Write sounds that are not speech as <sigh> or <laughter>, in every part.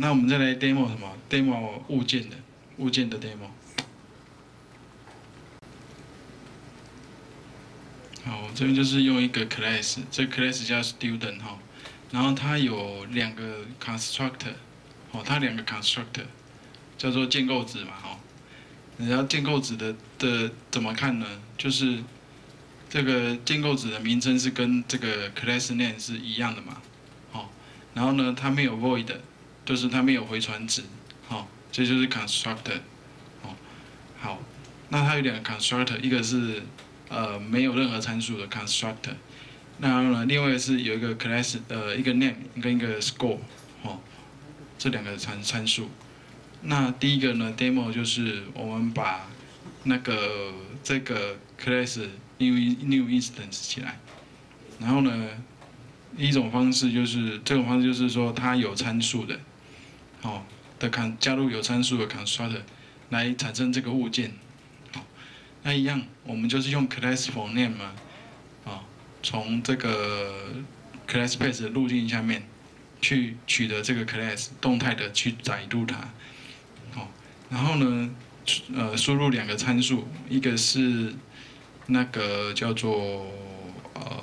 那我们再来 demo 什么？demo 物件的物件的 demo。好，我这边就是用一个 class，这 class 叫 student 哈，然后它有两个 constructor，哦，它两个 constructor 叫做建构子嘛哈。然后建构子的的怎么看呢？就是这个建构子的名称是跟这个 class name 是一样的嘛，哦，然后呢，它没有 void，就是它没有回传值，好，这就是 constructor，哦，好，那它有两个 constructor，一个是呃没有任何参数的 constructor，那呢，另外是有一个 class 呃一个 name 跟一个 score，哦，这两个参参数。那第一个呢，demo 就是我们把那个这个 class new new instance 起来，然后呢，一种方式就是这种方式就是说它有参数的，哦的康加入有参数的 constructor 来产生这个物件，好，那一样我们就是用 class for name 嘛，啊，从这个 class base 的路径下面去取得这个 class 动态的去载入它。然后呢，呃，输入两个参数，一个是那个叫做呃，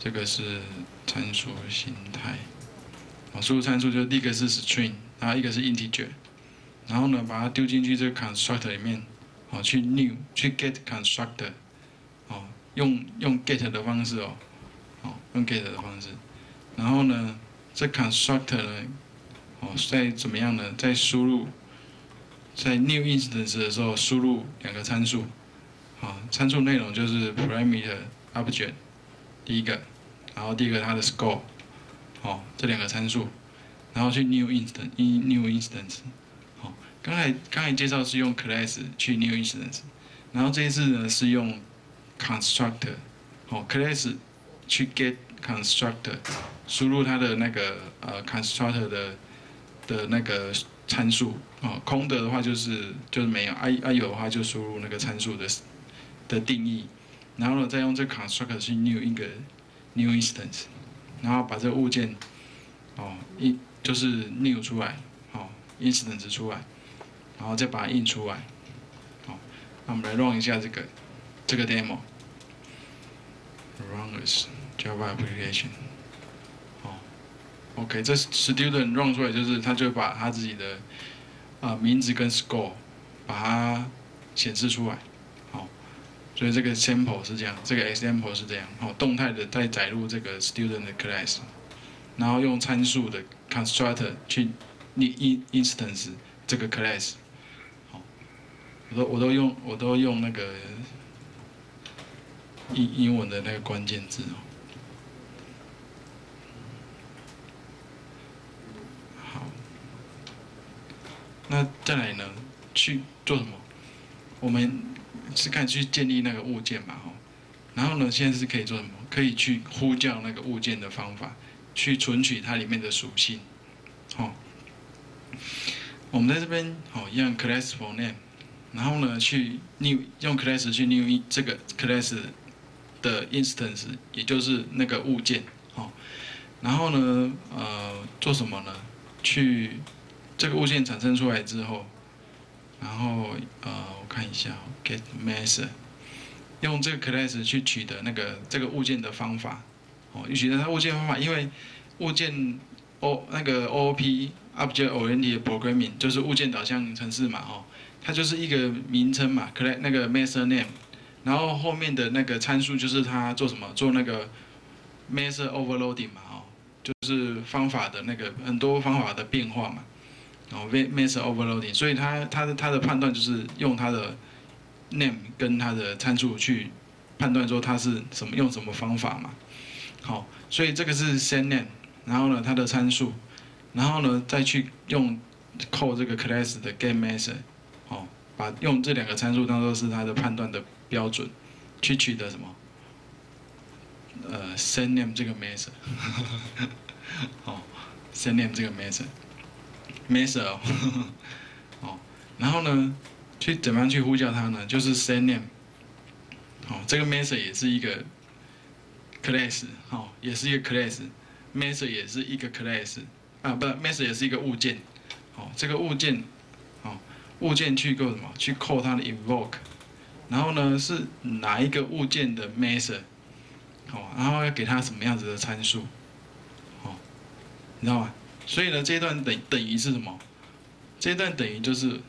这个是参数形态，啊，输入参数就第一个是 string，然后一个是 integer，然后呢，把它丢进去这个 constructor 里面，哦，去 new 去 get constructor，哦，用用 get 的方式哦，哦，用 get 的方式，然后呢，这 constructor 呢。哦，在怎么样呢？在输入在 new instance 的时候，输入两个参数，啊，参数内容就是 parameter object 第一个，然后第二个它的 score，哦，这两个参数，然后去 new instance new instance，好，刚才刚才介绍是用 class 去 new instance，然后这一次呢是用 constructor，好，class 去 get constructor，输入它的那个呃 constructor 的。的那个参数啊，空的的话就是就是没有，啊啊有的话就输入那个参数的的定义，然后呢再用这 constructor 去 new 一个 new instance，然后把这个物件哦印就是 new 出来，哦 instance 出来，然后再把它印出来，好，那我们来 run 一下这个这个 demo，run as Java application 好。OK，这 student run 出来就是，他就把他自己的啊名字跟 score 把它显示出来，所以这个 sample 是这样，这个 example 是这样，好，动态的再载入这个 student 的 class，然后用参数的 constructor 去 in instance 这个 class，好，我都我都用我都用那个英英文的那个关键字哦。好那再来呢？去做什么？我们是看去建立那个物件嘛，吼。然后呢，现在是可以做什么？可以去呼叫那个物件的方法，去存取它里面的属性，好。我们在这边，好，用 class for name，然后呢，去 new 用 class 去 new 这个 class 的 instance，也就是那个物件，好。然后呢，呃，做什么呢？去这个物件产生出来之后，然后呃，我看一下，get method，用这个 class 去取得那个这个物件的方法，哦，取得它物件方法，因为物件 O 那个 OOP object oriented programming 就是物件导向程式嘛，哦，它就是一个名称嘛，class 那个 method name，然后后面的那个参数就是它做什么，做那个 method overloading 嘛，哦，就是方法的那个很多方法的变化嘛。哦，method overloading，所以它它的它的判断就是用它的 name 跟它的参数去判断说它是什么用什么方法嘛。好，所以这个是 send name，然后呢它的参数，然后呢再去用 call 这个 class 的 get method，好，把用这两个参数当做是它的判断的标准，去取得什么？呃，send name 这个 method，<laughs> 好，send name 这个 method。Method <laughs> 哦，然后呢，去怎么样去呼叫它呢？就是 send name，哦，这个 method 也是一个 class，哦，也是一个 class，method 也是一个 class，啊，不，method 也是一个物件，哦，这个物件，哦，物件去够什么？去扣它的 invoke，然后呢是哪一个物件的 method，哦，然后要给它什么样子的参数，哦，你知道吗？所以呢，这一段等等于是什么？这一段等于就是。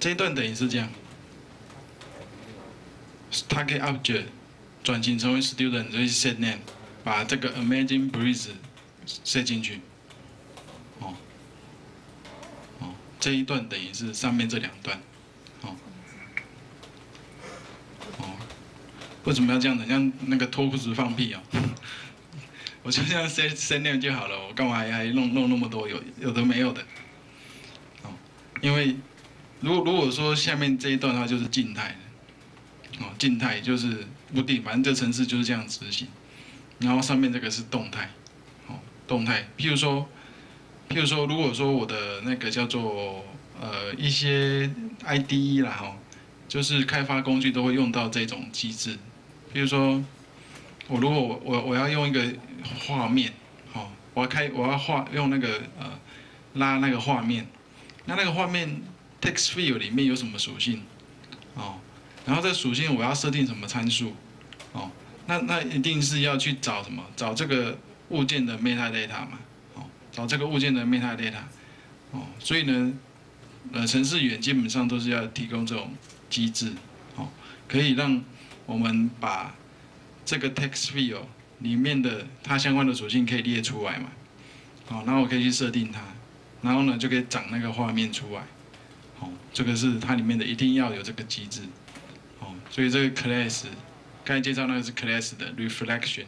这一段等于是这样，它可以 object 转型成为 student，所以 set name，把这个 amazing breeze set 进去。哦，哦，这一段等于是上面这两段。哦，哦，为什么要这样子？像那个脱裤子放屁啊？<laughs> 我就这样 set set name 就好了，我干嘛还还弄弄那么多有有的没有的？哦，因为。如果如果说下面这一段的话，就是静态的，哦，静态就是不定，反正这程式就是这样执行。然后上面这个是动态，哦，动态。譬如说，譬如说，如果说我的那个叫做呃一些 IDE 啦，哈，就是开发工具都会用到这种机制。譬如说，我如果我我我要用一个画面，哦，我要开我要画用那个呃拉那个画面，那那个画面。Text field 里面有什么属性？哦，然后这属性我要设定什么参数？哦，那那一定是要去找什么？找这个物件的 metadata 嘛？哦，找这个物件的 metadata。哦，所以呢，呃，程式员基本上都是要提供这种机制，哦，可以让我们把这个 text field 里面的它相关的属性可以列出来嘛？哦，然后我可以去设定它，然后呢就可以长那个画面出来。哦，这个是它里面的一定要有这个机制，哦，所以这个 class，刚才介绍那个是 class 的 reflection，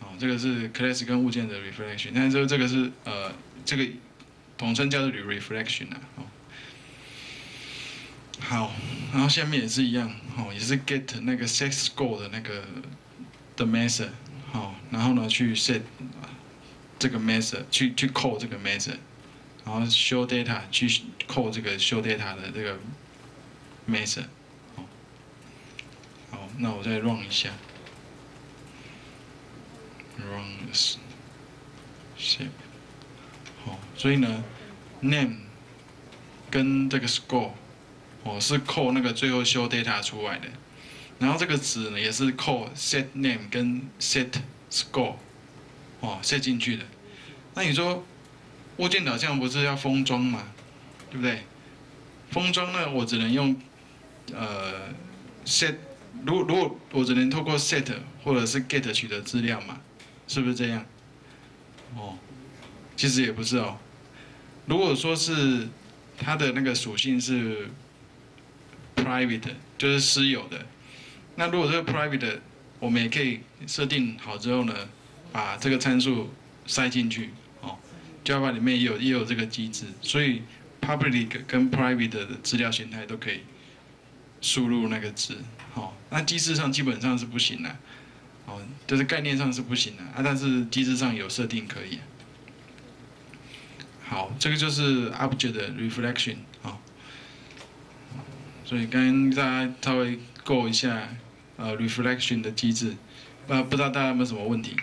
哦，这个是 class 跟物件的 reflection，但是这个是呃，这个统称叫做 reflection 啊，好，然后下面也是一样，哦，也是 get 那个 set score 的那个的 method，好，然后呢去 set 这个 method，去去 call 这个 method。然后 show data 去扣这个 show data 的这个 method，好，好，那我再 run 一下 runs shape 好，所以呢，name 跟这个 score，哦是扣那个最后 show data 出来的，然后这个值呢也是扣 set name 跟 set score，哦设进去的，那你说？物件导向不是要封装嘛，对不对？封装呢，我只能用呃 set，如如果我只能透过 set 或者是 get 取得资料嘛，是不是这样？哦，其实也不是哦。如果说是它的那个属性是 private，就是私有的，那如果这个 private，我们也可以设定好之后呢，把这个参数塞进去。Java 里面也有也有这个机制，所以 public 跟 private 的资料形态都可以输入那个值，好，那机制上基本上是不行的，哦，就是概念上是不行的啊，但是机制上有设定可以。好，这个就是 object 的 reflection 啊，所以跟大家稍微过一下呃 reflection 的机制，不不知道大家有没有什么问题？